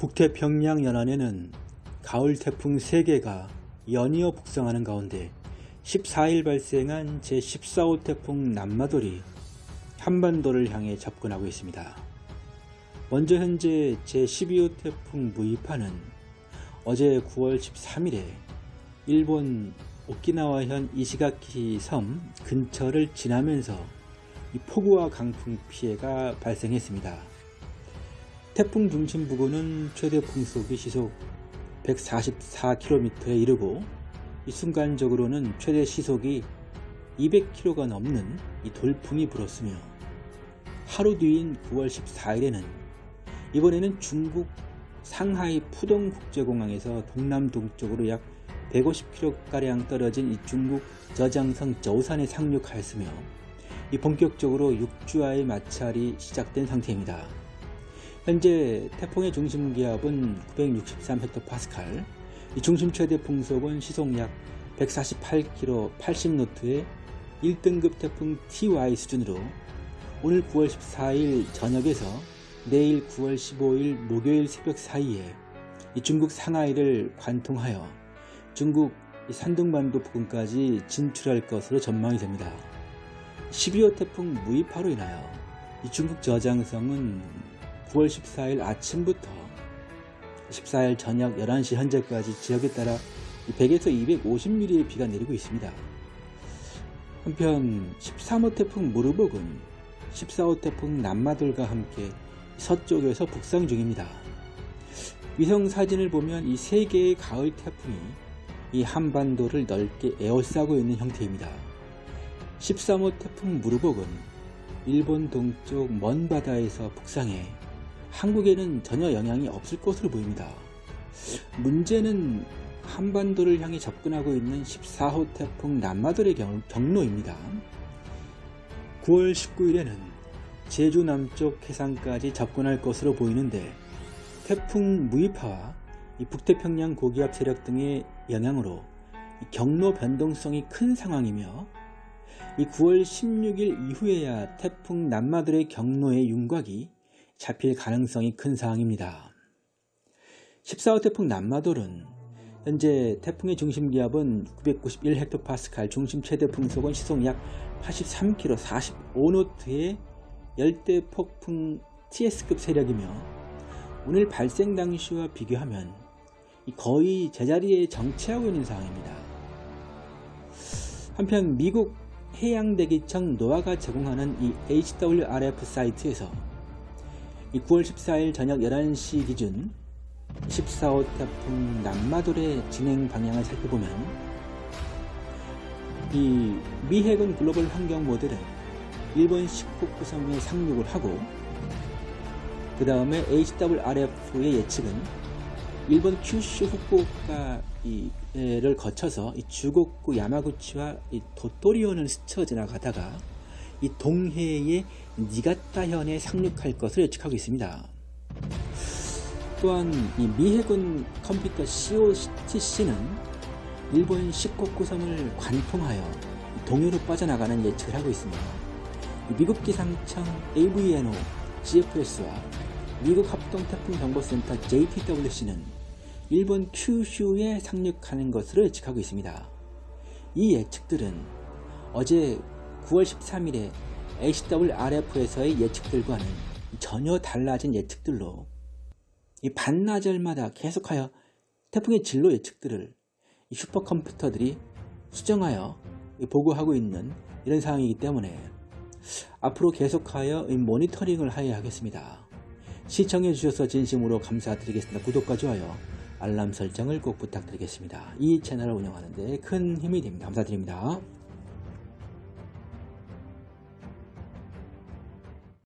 북태 평양 연안에는 가을 태풍 3개가 연이어 북상하는 가운데 14일 발생한 제14호 태풍 남마돌이 한반도를 향해 접근하고 있습니다. 먼저 현재 제12호 태풍 무이파는 어제 9월 13일에 일본 오키나와현 이시가키 섬 근처를 지나면서 폭우와 강풍 피해가 발생했습니다. 태풍 중심 부근은 최대 풍속이 시속 144km에 이르고 순간적으로는 최대 시속이 200km가 넘는 이 돌풍이 불었으며 하루 뒤인 9월 14일에는 이번에는 중국 상하이 푸동 국제공항에서 동남동쪽으로 약 150km가량 떨어진 이 중국 저장성 저우산에 상륙하였으며 이 본격적으로 육주와의 마찰이 시작된 상태입니다. 현재 태풍의 중심 기압은 963헥토파스칼, 이 중심 최대 풍속은 시속 약 148km 80노트의 1등급 태풍 TY 수준으로 오늘 9월 14일 저녁에서 내일 9월 15일 목요일 새벽 사이에 중국 상하이를 관통하여 중국 산둥반도 부근까지 진출할 것으로 전망이 됩니다. 12호 태풍 무이파로 인하여 중국 저장성은 9월 14일 아침부터 14일 저녁 11시 현재까지 지역에 따라 100에서 250mm의 비가 내리고 있습니다. 한편 13호 태풍 무르복은 14호 태풍 남마돌과 함께 서쪽에서 북상 중입니다. 위성 사진을 보면 이 세 개의 가을 태풍이 이 한반도를 넓게 에워싸고 있는 형태입니다. 13호 태풍 무르복은 일본 동쪽 먼 바다에서 북상해 한국에는 전혀 영향이 없을 것으로 보입니다. 문제는 한반도를 향해 접근하고 있는 14호 태풍 남마돌의 경로입니다. 9월 19일에는 제주 남쪽 해상까지 접근할 것으로 보이는데 태풍 무이파와 북태평양 고기압 세력 등의 영향으로 경로 변동성이 큰 상황이며 9월 16일 이후에야 태풍 남마돌의 경로의 윤곽이 잡힐 가능성이 큰 상황입니다. 14호 태풍 남마돌은 현재 태풍의 중심 기압은 991헥토파스칼, 중심 최대 풍속은 시속 약 83km, 45노트의 열대 폭풍 TS급 세력이며 오늘 발생 당시와 비교하면 거의 제자리에 정체하고 있는 상황입니다. 한편 미국 해양대기청 노아가 제공하는 이 HWRF 사이트에서 9월 14일 저녁 11시 기준 14호 태풍 남마돌의 진행 방향을 살펴보면 이 미해군 글로벌 환경 모델은 일본 식국구 섬에 상륙을 하고 그 다음에 HWRF의 예측은 일본 큐슈 후쿠오카를 거쳐서 이 주곡구 야마구치와 이 도토리온을 스쳐 지나가다가 이 동해의 니가타현에 상륙할 것을 예측하고 있습니다. 또한 이 미해군 컴퓨터 COTC는 일본 시코쿠섬을 관통하여 동해로 빠져나가는 예측을 하고 있습니다. 미국 기상청 AVNO GFS와 미국 합동태풍정보센터 JTWC는 일본 큐슈에 상륙하는 것으로 예측하고 있습니다. 이 예측들은 어제 9월 13일에 HWRF에서의 예측들과는 전혀 달라진 예측들로 이 반나절마다 계속하여 태풍의 진로 예측들을 슈퍼컴퓨터들이 수정하여 보고하고 있는 이런 상황이기 때문에 앞으로 계속하여 모니터링을 하여야 하겠습니다. 시청해 주셔서 진심으로 감사드리겠습니다. 구독과 좋아요, 알람 설정을 꼭 부탁드리겠습니다. 이 채널을 운영하는 데 큰 힘이 됩니다. 감사드립니다.